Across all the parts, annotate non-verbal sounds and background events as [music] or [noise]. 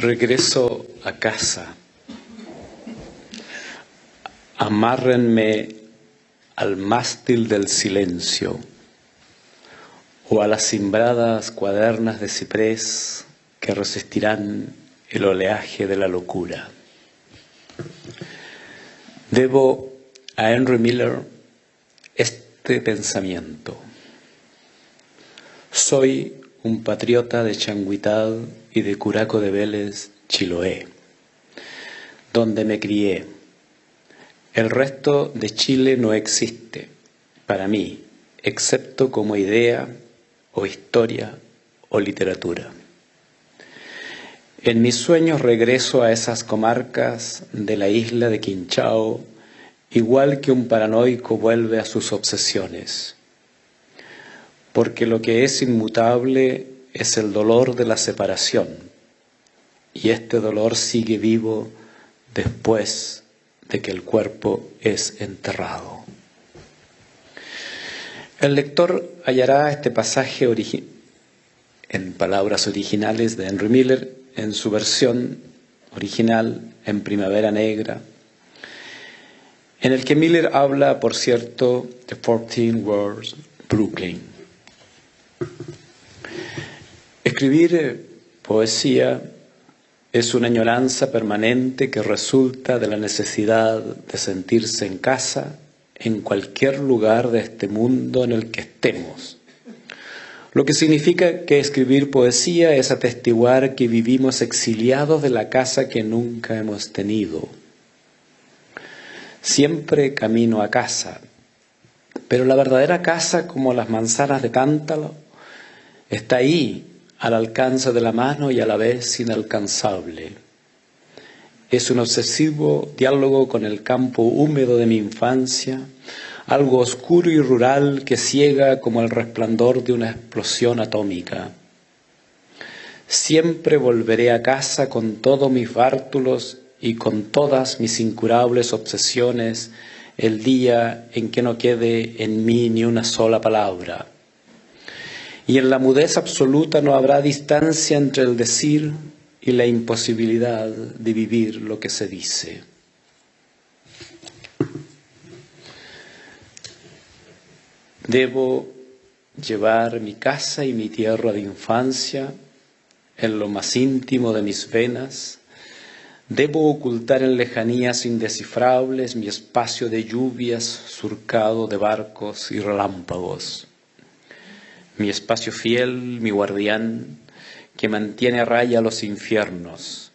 Regreso a casa. Amárrenme al mástil del silencio o a las cimbradas cuadernas de ciprés que resistirán el oleaje de la locura. Debo a Henry Miller este pensamiento. Soy un patriota de Changuitad y de Curaco de Vélez, Chiloé, donde me crié. El resto de Chile no existe para mí, excepto como idea o historia o literatura. En mis sueños regreso a esas comarcas de la isla de Quinchao, igual que un paranoico vuelve a sus obsesiones porque lo que es inmutable es el dolor de la separación, y este dolor sigue vivo después de que el cuerpo es enterrado. El lector hallará este pasaje en palabras originales de Henry Miller, en su versión original en Primavera Negra, en el que Miller habla, por cierto, de 14 Words Brooklyn. Escribir eh, poesía es una añoranza permanente que resulta de la necesidad de sentirse en casa en cualquier lugar de este mundo en el que estemos. Lo que significa que escribir poesía es atestiguar que vivimos exiliados de la casa que nunca hemos tenido. Siempre camino a casa, pero la verdadera casa, como las manzanas de cántalo, está ahí, al alcance de la mano y a la vez inalcanzable. Es un obsesivo diálogo con el campo húmedo de mi infancia, algo oscuro y rural que ciega como el resplandor de una explosión atómica. Siempre volveré a casa con todos mis bártulos y con todas mis incurables obsesiones el día en que no quede en mí ni una sola palabra y en la mudez absoluta no habrá distancia entre el decir y la imposibilidad de vivir lo que se dice. Debo llevar mi casa y mi tierra de infancia en lo más íntimo de mis venas. Debo ocultar en lejanías indescifrables mi espacio de lluvias surcado de barcos y relámpagos mi espacio fiel, mi guardián, que mantiene a raya los infiernos,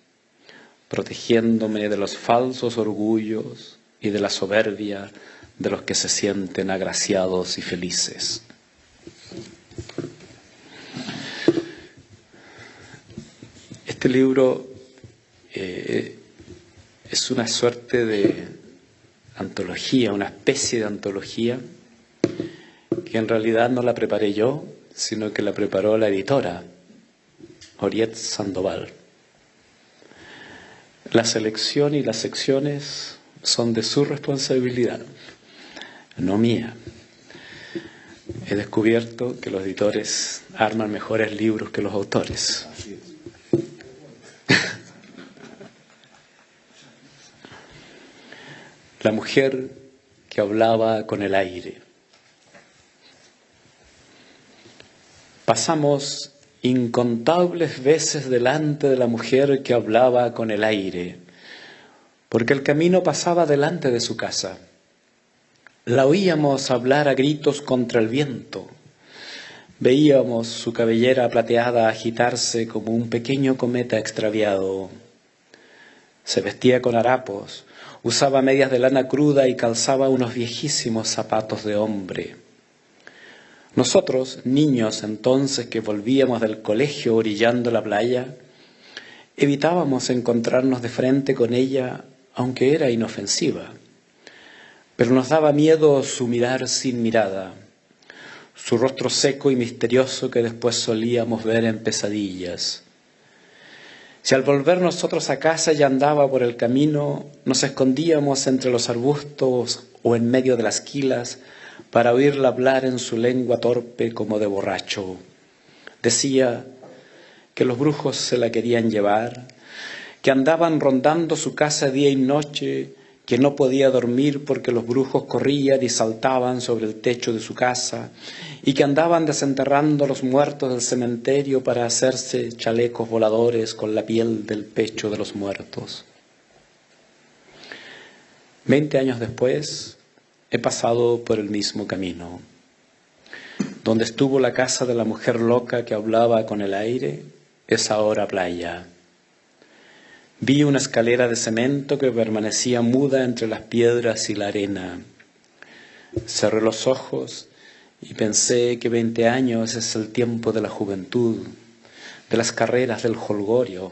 protegiéndome de los falsos orgullos y de la soberbia de los que se sienten agraciados y felices. Este libro eh, es una suerte de antología, una especie de antología que en realidad no la preparé yo, sino que la preparó la editora, Oriet Sandoval. La selección y las secciones son de su responsabilidad, no mía. He descubierto que los editores arman mejores libros que los autores. [laughs] La mujer que hablaba con el aire. Pasamos incontables veces delante de la mujer que hablaba con el aire, porque el camino pasaba delante de su casa. La oíamos hablar a gritos contra el viento. Veíamos su cabellera plateada agitarse como un pequeño cometa extraviado. Se vestía con harapos, usaba medias de lana cruda y calzaba unos viejísimos zapatos de hombre. Nosotros, niños entonces que volvíamos del colegio orillando la playa, evitábamos encontrarnos de frente con ella, aunque era inofensiva. Pero nos daba miedo su mirar sin mirada, su rostro seco y misterioso que después solíamos ver en pesadillas. Si al volver nosotros a casa ya andaba por el camino, nos escondíamos entre los arbustos o en medio de las quilas, para oírla hablar en su lengua torpe como de borracho. Decía que los brujos se la querían llevar, que andaban rondando su casa día y noche, que no podía dormir porque los brujos corrían y saltaban sobre el techo de su casa, y que andaban desenterrando a los muertos del cementerio para hacerse chalecos voladores con la piel del pecho de los muertos. Veinte años después he pasado por el mismo camino. Donde estuvo la casa de la mujer loca que hablaba con el aire, es ahora playa. Vi una escalera de cemento que permanecía muda entre las piedras y la arena. Cerré los ojos y pensé que veinte años es el tiempo de la juventud, de las carreras del holgorio,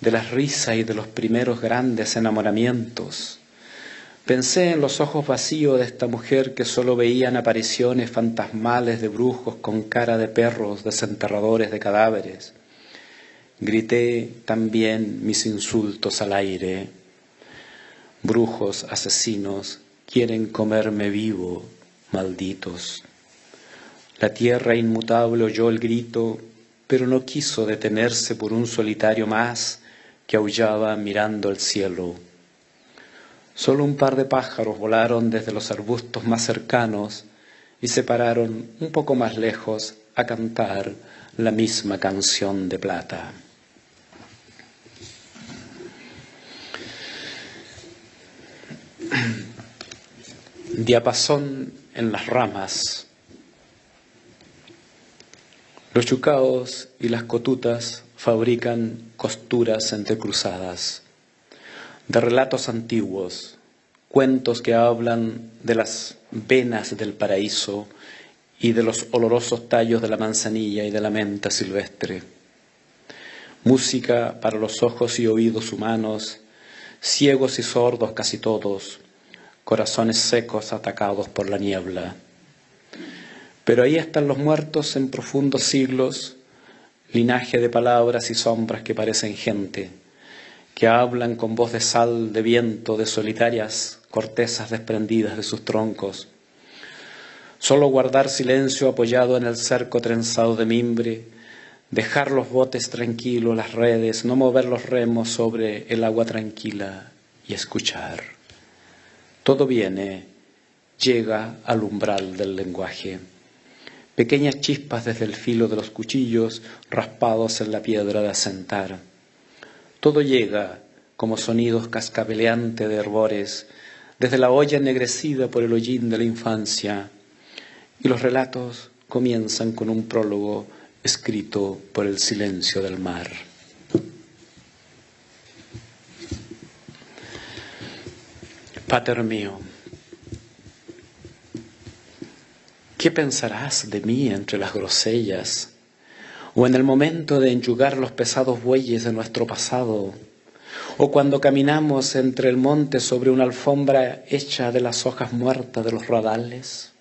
de las risas y de los primeros grandes enamoramientos. Pensé en los ojos vacíos de esta mujer que solo veían apariciones fantasmales de brujos con cara de perros desenterradores de cadáveres Grité también mis insultos al aire. Brujos asesinos quieren comerme vivo, malditos. La tierra inmutable oyó el grito, pero no quiso detenerse por un solitario más que aullaba mirando el cielo. Solo un par de pájaros volaron desde los arbustos más cercanos y se pararon un poco más lejos a cantar la misma canción de plata. [clears throat] Diapasón en las ramas. Los chucaos y las cotutas fabrican costuras entrecruzadas de relatos antiguos, cuentos que hablan de las venas del paraíso y de los olorosos tallos de la manzanilla y de la menta silvestre. Música para los ojos y oídos humanos, ciegos y sordos casi todos, corazones secos atacados por la niebla. Pero ahí están los muertos en profundos siglos, linaje de palabras y sombras que parecen gente, que hablan con voz de sal, de viento, de solitarias cortezas desprendidas de sus troncos. Solo guardar silencio apoyado en el cerco trenzado de mimbre, dejar los botes tranquilos, las redes, no mover los remos sobre el agua tranquila y escuchar. Todo viene, llega al umbral del lenguaje. Pequeñas chispas desde el filo de los cuchillos raspados en la piedra de asentar. Todo llega como sonidos cascabeleantes de herbores desde la olla ennegrecida por el hollín de la infancia. Y los relatos comienzan con un prólogo escrito por el silencio del mar. Pater mío, ¿qué pensarás de mí entre las grosellas? O en el momento de enyugar los pesados bueyes de nuestro pasado, o cuando caminamos entre el monte sobre una alfombra hecha de las hojas muertas de los radales.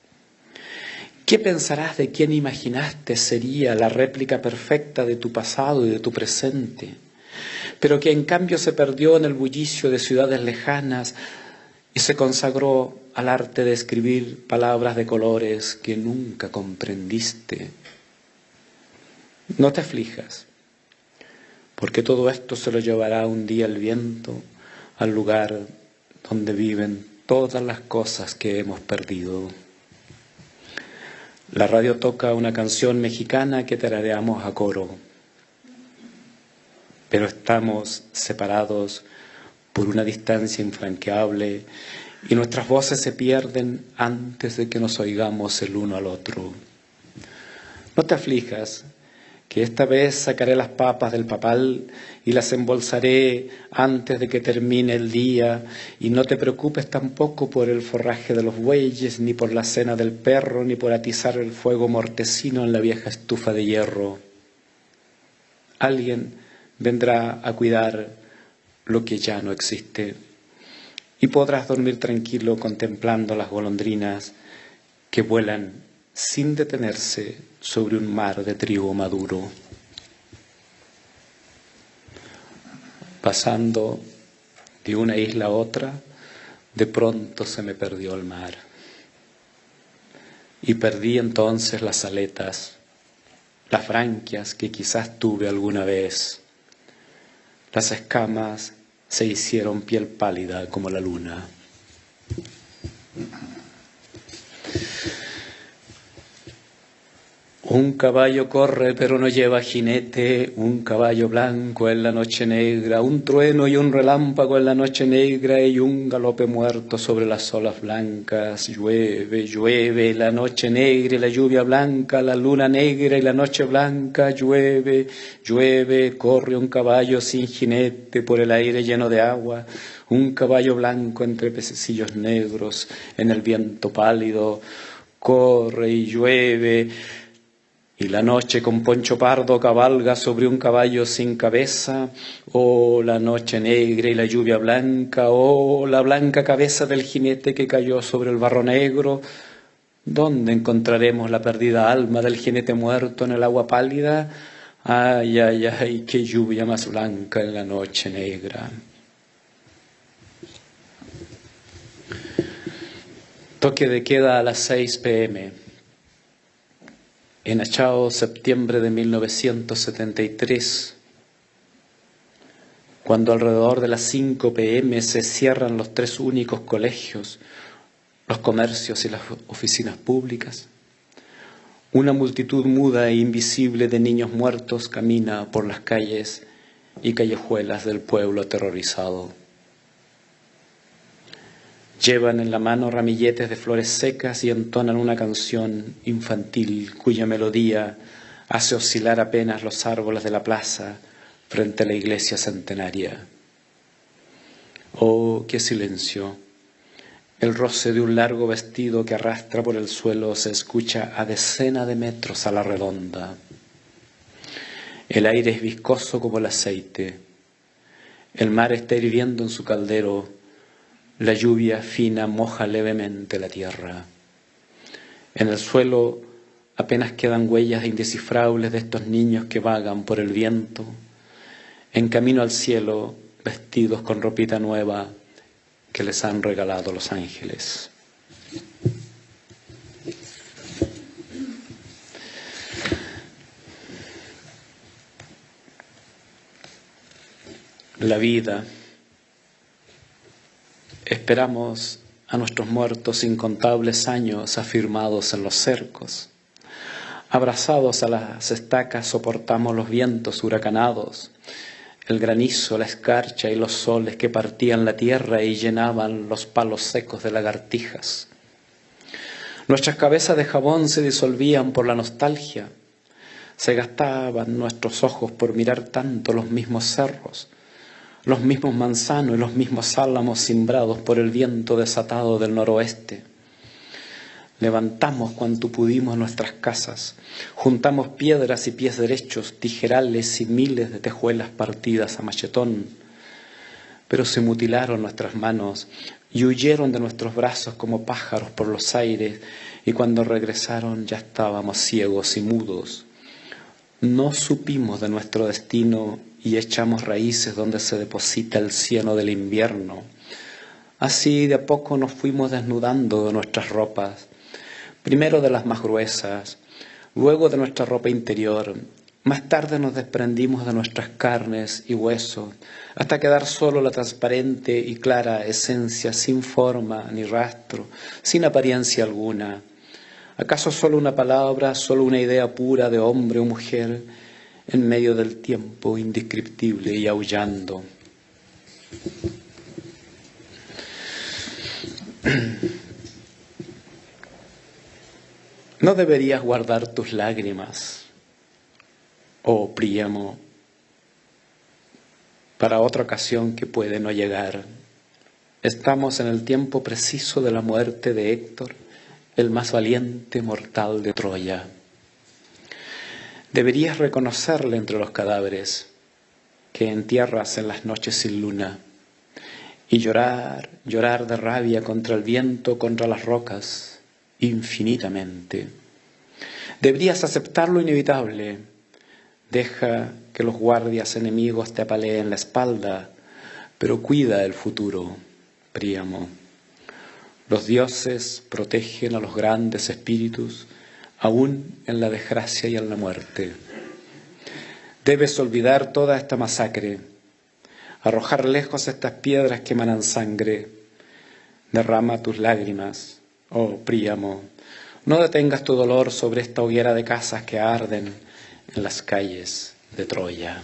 ¿Qué pensarás de quien imaginaste sería la réplica perfecta de tu pasado y de tu presente, pero que en cambio se perdió en el bullicio de ciudades lejanas, y se consagró al arte de escribir palabras de colores que nunca comprendiste. No te aflijas, porque todo esto se lo llevará un día el viento al lugar donde viven todas las cosas que hemos perdido. La radio toca una canción mexicana que tarareamos a coro, pero estamos separados por una distancia infranqueable y nuestras voces se pierden antes de que nos oigamos el uno al otro. No te aflijas, que esta vez sacaré las papas del papal y las embolsaré antes de que termine el día, y no te preocupes tampoco por el forraje de los bueyes, ni por la cena del perro, ni por atizar el fuego mortecino en la vieja estufa de hierro. Alguien vendrá a cuidar lo que ya no existe. Y podrás dormir tranquilo contemplando las golondrinas que vuelan sin detenerse sobre un mar de trigo maduro. Pasando de una isla a otra, de pronto se me perdió el mar. Y perdí entonces las aletas, las franquias que quizás tuve alguna vez Las escamas se hicieron piel pálida como la luna. Un caballo corre pero no lleva jinete, un caballo blanco en la noche negra, un trueno y un relámpago en la noche negra. Y un galope muerto sobre las olas blancas. Llueve, llueve, la noche negra y la lluvia blanca, la luna negra y la noche blanca, llueve, llueve, corre un caballo sin jinete por el aire lleno de agua, un caballo blanco entre pececillos negros en el viento pálido, corre y llueve y la noche con poncho pardo cabalga sobre un caballo sin cabeza, oh la noche negra y la lluvia blanca, oh la blanca cabeza del jinete que cayó sobre el barro negro, ¿dónde encontraremos la perdida alma del jinete muerto en el agua pálida? Ay, ay, ay, qué lluvia más blanca en la noche negra. Toque de queda a las 6 pm en Achao, septiembre de 1973, cuando alrededor de las 5 pm se cierran los tres únicos colegios, los comercios y las oficinas públicas, una multitud muda e invisible de niños muertos camina por las calles y callejuelas del pueblo aterrorizado. Llevan en la mano ramilletes de flores secas y entonan una canción infantil cuya melodía hace oscilar apenas los árboles de la plaza frente a la iglesia centenaria. Oh, qué silencio. El roce de un largo vestido que arrastra por el suelo se escucha a decena de metros a la redonda. El aire es viscoso como el aceite. El mar está hirviendo en su caldero la lluvia fina moja levemente la tierra. En el suelo apenas quedan huellas indescifrables de estos niños que vagan por el viento, en camino al cielo, vestidos con ropita nueva que les han regalado los ángeles. La vida Esperamos a nuestros muertos incontables años afirmados en los cercos. Abrazados a las estacas soportamos los vientos huracanados, el granizo, la escarcha y los soles que partían la tierra y llenaban los palos secos de lagartijas. Nuestras cabezas de jabón se disolvían por la nostalgia, se gastaban nuestros ojos por mirar tanto los mismos cerros, los mismos manzanos y los mismos álamos simbrados por el viento desatado del noroeste. Levantamos cuanto pudimos nuestras casas, juntamos piedras y pies derechos, tijerales y miles de tejuelas partidas a machetón, pero se mutilaron nuestras manos y huyeron de nuestros brazos como pájaros por los aires, y cuando regresaron ya estábamos ciegos y mudos. No supimos de nuestro destino y echamos raíces donde se deposita el cieno del invierno. Así de a poco nos fuimos desnudando de nuestras ropas, primero de las más gruesas, luego de nuestra ropa interior, más tarde nos desprendimos de nuestras carnes y huesos, hasta quedar solo la transparente y clara esencia sin forma ni rastro, sin apariencia alguna. ¿Acaso solo una palabra, solo una idea pura de hombre o mujer? En medio del tiempo indescriptible y aullando. No deberías guardar tus lágrimas, oh Príamo, para otra ocasión que puede no llegar. Estamos en el tiempo preciso de la muerte de Héctor, el más valiente mortal de Troya. Deberías reconocerle entre los cadáveres que entierras en las noches sin luna y llorar, llorar de rabia contra el viento, contra las rocas, infinitamente. Deberías aceptar lo inevitable. Deja que los guardias enemigos te apaleen la espalda, pero cuida el futuro, Príamo. Los dioses protegen a los grandes espíritus aún en la desgracia y en la muerte. Debes olvidar toda esta masacre. arrojar lejos estas piedras que emanan sangre. Derrama tus lágrimas, oh Príamo, no detengas tu dolor sobre esta hoguera de casas que arden en las calles de Troya.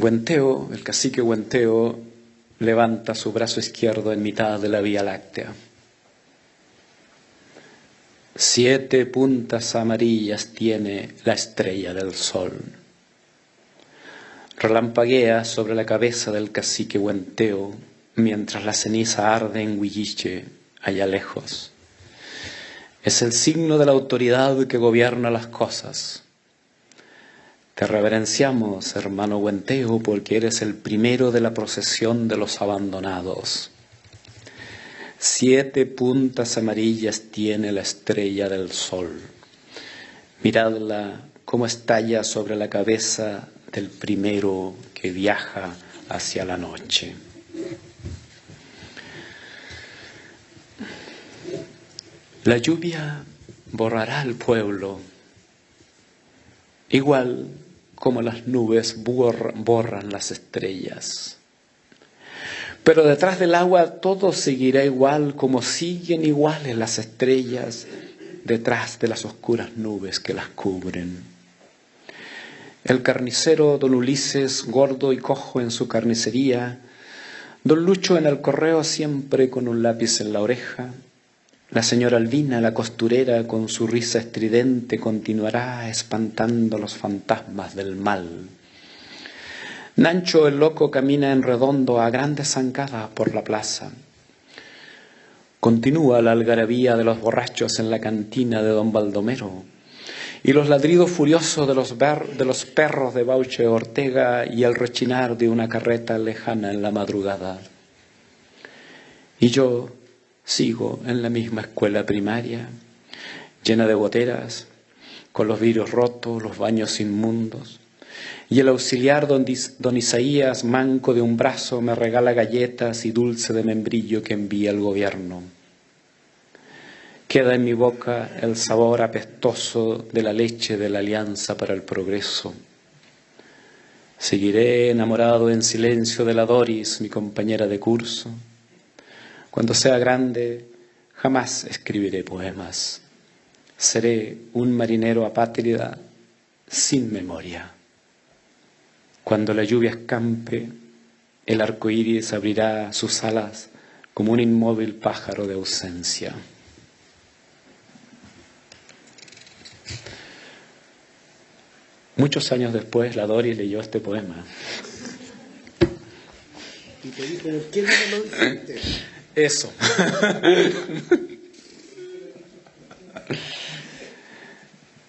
Guenteo, el cacique Guenteo, levanta su brazo izquierdo en mitad de la Vía Láctea. Siete puntas amarillas tiene la estrella del sol. Relampaguea sobre la cabeza del cacique Guenteo mientras la ceniza arde en Huilliche, allá lejos. Es el signo de la autoridad que gobierna las cosas. Te reverenciamos, hermano Guenteo, porque eres el primero de la procesión de los abandonados. Siete puntas amarillas tiene la estrella del sol. Miradla cómo estalla sobre la cabeza del primero que viaja hacia la noche. La lluvia borrará al pueblo, igual como las nubes borran las estrellas. Pero detrás del agua todo seguirá igual como siguen iguales las estrellas detrás de las oscuras nubes que las cubren. El carnicero don Ulises, gordo y cojo en su carnicería, don Lucho en el correo siempre con un lápiz en la oreja, la señora Albina, la costurera, con su risa estridente, continuará espantando los fantasmas del mal. Nancho el loco camina en redondo a grandes zancadas por la plaza. Continúa la algarabía de los borrachos en la cantina de don Baldomero y los ladridos furiosos de los, de los perros de Bauche Ortega y el rechinar de una carreta lejana en la madrugada. Y yo, Sigo en la misma escuela primaria, llena de goteras, con los vidrios rotos, los baños inmundos. Y el auxiliar don, don Isaías, manco de un brazo, me regala galletas y dulce de membrillo que envía el gobierno. Queda en mi boca el sabor apestoso de la leche de la Alianza para el Progreso. Seguiré enamorado en silencio de la Doris, mi compañera de curso cuando sea grande, jamás escribiré poemas. Seré un marinero apátrida sin memoria. Cuando la lluvia escampe, el arco iris abrirá sus alas como un inmóvil pájaro de ausencia. Muchos años después, la Doris leyó este poema. Y te ¿por qué no lo dijiste? Eso.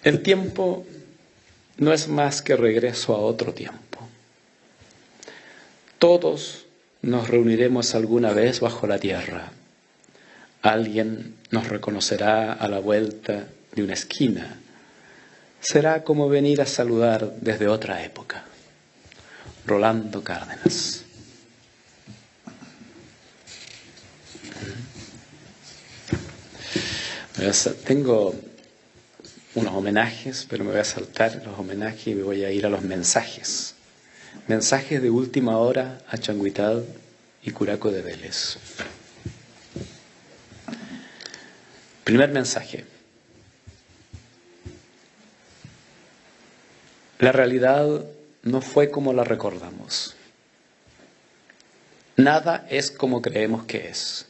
El tiempo no es más que regreso a otro tiempo. Todos nos reuniremos alguna vez bajo la tierra. Alguien nos reconocerá a la vuelta de una esquina. Será como venir a saludar desde otra época. Rolando Cárdenas. Tengo unos homenajes, pero me voy a saltar los homenajes y me voy a ir a los mensajes. Mensajes de última hora a Changuitad y Curaco de Vélez. Primer mensaje. La realidad no fue como la recordamos. Nada es como creemos que es.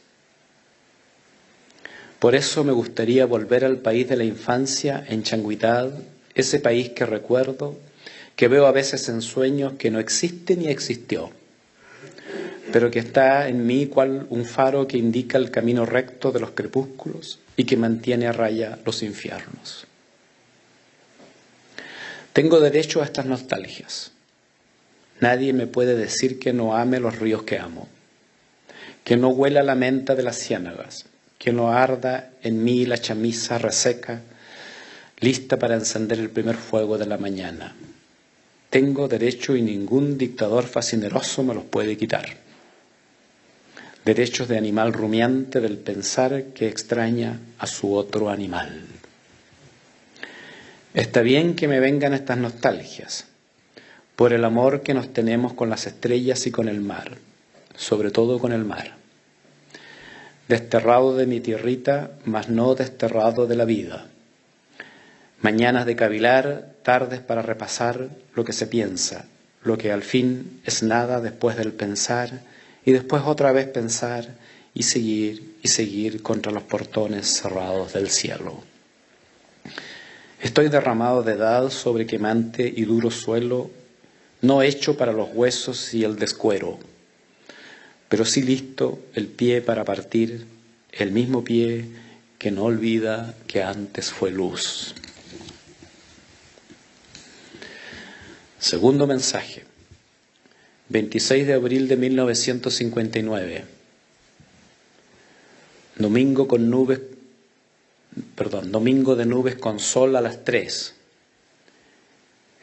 Por eso me gustaría volver al país de la infancia, en Changuitad, ese país que recuerdo, que veo a veces en sueños que no existe ni existió, pero que está en mí cual un faro que indica el camino recto de los crepúsculos y que mantiene a raya los infiernos. Tengo derecho a estas nostalgias. Nadie me puede decir que no ame los ríos que amo, que no huela la menta de las ciénagas, que no arda en mí la chamisa reseca, lista para encender el primer fuego de la mañana. Tengo derecho y ningún dictador fascineroso me los puede quitar. derechos de animal rumiante del pensar que extraña a su otro animal. Está bien que me vengan estas nostalgias, por el amor que nos tenemos con las estrellas y con el mar, sobre todo con el mar. Desterrado de mi tierrita, mas no desterrado de la vida. Mañanas de cavilar, tardes para repasar lo que se piensa, lo que al fin es nada después del pensar, y después otra vez pensar y seguir y seguir contra los portones cerrados del cielo. Estoy derramado de edad sobre quemante y duro suelo, no hecho para los huesos y el descuero, pero sí listo el pie para partir, el mismo pie que no olvida que antes fue luz. Segundo mensaje, 26 de abril de 1959, domingo con nubes perdón, domingo de nubes con sol a las tres.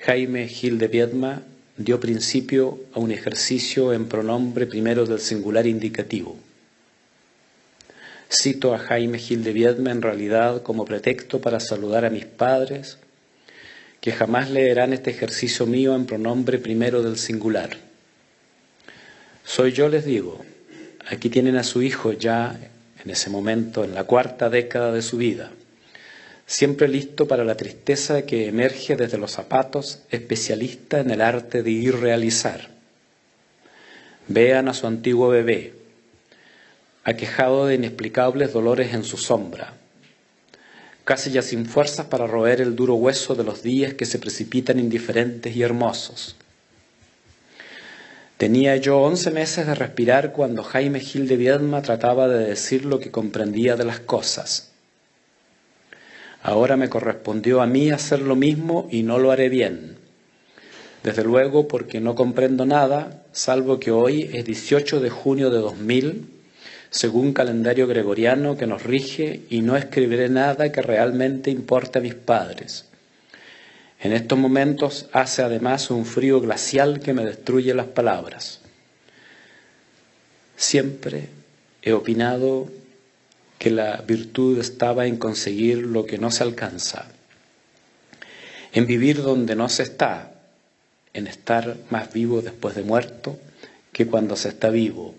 Jaime Gil de Viedma dio principio a un ejercicio en pronombre primero del singular indicativo. Cito a Jaime Gil de Viedma en realidad como pretexto para saludar a mis padres, que jamás leerán este ejercicio mío en pronombre primero del singular. Soy yo, les digo, aquí tienen a su hijo ya en ese momento, en la cuarta década de su vida, siempre listo para la tristeza que emerge desde los zapatos, especialista en el arte de irrealizar. Vean a su antiguo bebé, aquejado de inexplicables dolores en su sombra, casi ya sin fuerzas para roer el duro hueso de los días que se precipitan indiferentes y hermosos Tenía yo once meses de respirar cuando Jaime Gil de Viedma trataba de decir lo que comprendía de las cosas. Ahora me correspondió a mí hacer lo mismo y no lo haré bien. Desde luego porque no comprendo nada, salvo que hoy es 18 de junio de 2000, según calendario gregoriano que nos rige, y no escribiré nada que realmente importe a mis padres. En estos momentos hace además un frío glacial que me destruye las palabras. Siempre he opinado que la virtud estaba en conseguir lo que no se alcanza, en vivir donde no se está, en estar más vivo después de muerto que cuando se está vivo,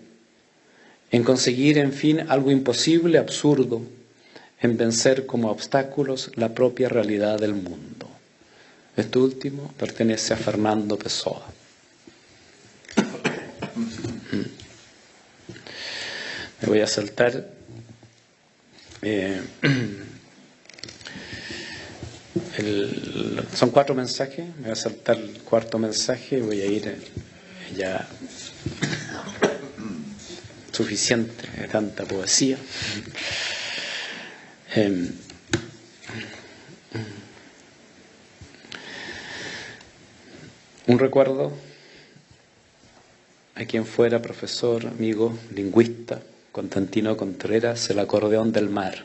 en conseguir, en fin, algo imposible, absurdo, en vencer como obstáculos la propia realidad del mundo. Este último pertenece a Fernando Pessoa. [coughs] Me voy a saltar. Eh, [clears throat] son cuatro mensajes. Me voy a saltar el cuarto mensaje y voy a ir ya [clears throat] suficiente de tanta poesía. Eh, Un recuerdo a quien fuera profesor, amigo, lingüista, Constantino Contreras, el acordeón del mar.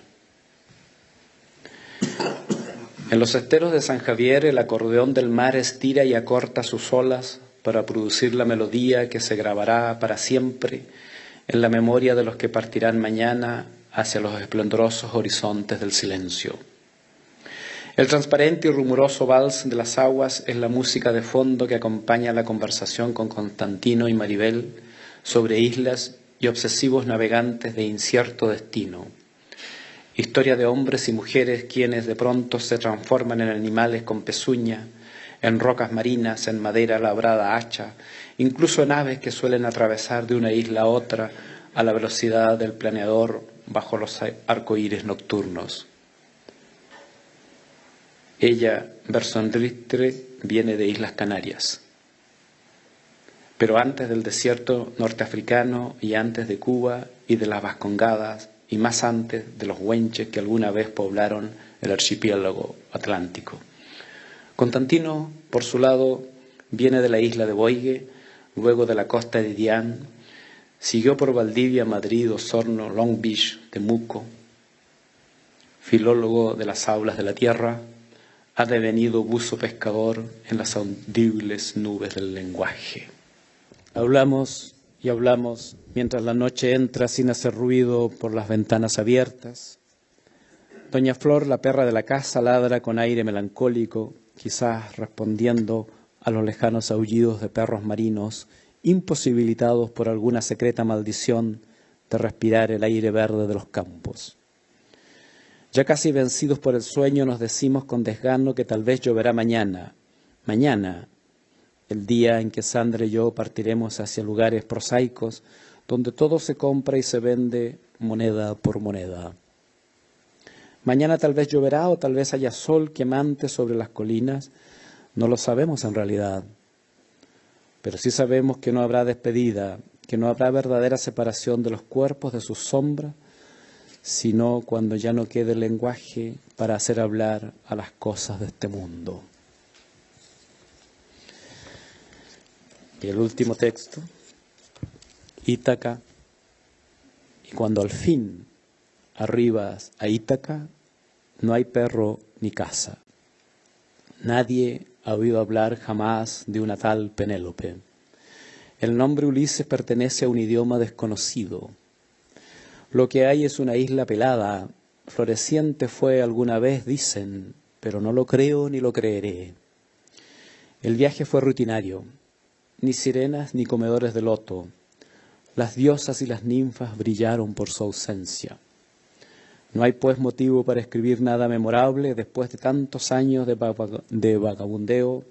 En los esteros de San Javier el acordeón del mar estira y acorta sus olas para producir la melodía que se grabará para siempre en la memoria de los que partirán mañana hacia los esplendorosos horizontes del silencio. El transparente y rumoroso vals de las aguas es la música de fondo que acompaña la conversación con Constantino y Maribel sobre islas y obsesivos navegantes de incierto destino. Historia de hombres y mujeres quienes de pronto se transforman en animales con pezuña, en rocas marinas, en madera labrada hacha, incluso en aves que suelen atravesar de una isla a otra a la velocidad del planeador bajo los arcoíris nocturnos. Ella, Bersondristre, viene de Islas Canarias. Pero antes del desierto norteafricano y antes de Cuba y de las Vascongadas y más antes de los huenches que alguna vez poblaron el archipiélago atlántico. Constantino, por su lado, viene de la isla de Boigue, luego de la costa de Dián, siguió por Valdivia, Madrid, Osorno, Long Beach, Temuco, filólogo de las aulas de la tierra, ha devenido buzo pescador en las audibles nubes del lenguaje. Hablamos y hablamos mientras la noche entra sin hacer ruido por las ventanas abiertas. Doña Flor, la perra de la casa, ladra con aire melancólico, quizás respondiendo a los lejanos aullidos de perros marinos, imposibilitados por alguna secreta maldición de respirar el aire verde de los campos. Ya casi vencidos por el sueño nos decimos con desgano que tal vez lloverá mañana, mañana, el día en que Sandra y yo partiremos hacia lugares prosaicos donde todo se compra y se vende moneda por moneda. Mañana tal vez lloverá o tal vez haya sol quemante sobre las colinas, no lo sabemos en realidad, pero sí sabemos que no habrá despedida, que no habrá verdadera separación de los cuerpos de sus sombras, sino cuando ya no quede lenguaje para hacer hablar a las cosas de este mundo. Y el último texto, Ítaca, y cuando al fin arribas a Ítaca, no hay perro ni casa. Nadie ha oído hablar jamás de una tal Penélope. El nombre Ulises pertenece a un idioma desconocido. Lo que hay es una isla pelada, floreciente fue alguna vez, dicen, pero no lo creo ni lo creeré. El viaje fue rutinario, ni sirenas ni comedores de loto. Las diosas y las ninfas brillaron por su ausencia. No hay pues motivo para escribir nada memorable después de tantos años de, vagabundeo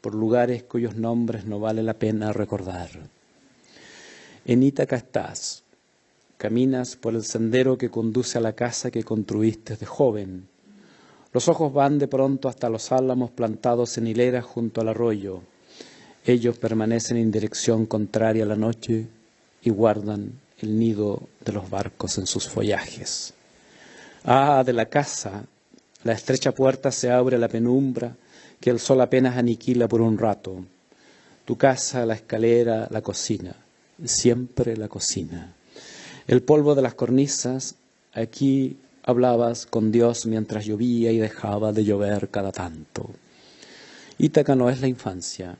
por lugares cuyos nombres no vale la pena recordar. En Ítaca estás, caminas por el sendero que conduce a la casa que construiste de joven. Los ojos van de pronto hasta los álamos plantados en hileras junto al arroyo. Ellos permanecen en dirección contraria a la noche y guardan el nido de los barcos en sus follajes. Ah, de la casa, la estrecha puerta se abre a la penumbra que el sol apenas aniquila por un rato. Tu casa, la escalera, la cocina, siempre la cocina. El polvo de las cornisas, aquí hablabas con Dios mientras llovía y dejaba de llover cada tanto. Ítaca no es la infancia,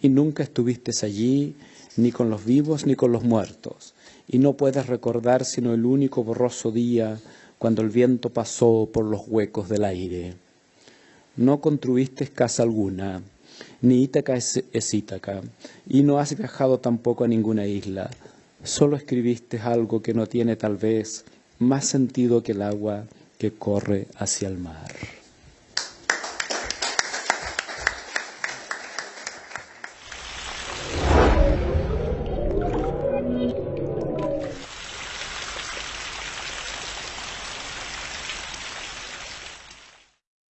y nunca estuviste allí ni con los vivos ni con los muertos, y no puedes recordar sino el único borroso día cuando el viento pasó por los huecos del aire. No construiste casa alguna, ni Ítaca es, Ítaca, y no has viajado tampoco a ninguna isla. Solo escribiste algo que no tiene tal vez más sentido que el agua que corre hacia el mar.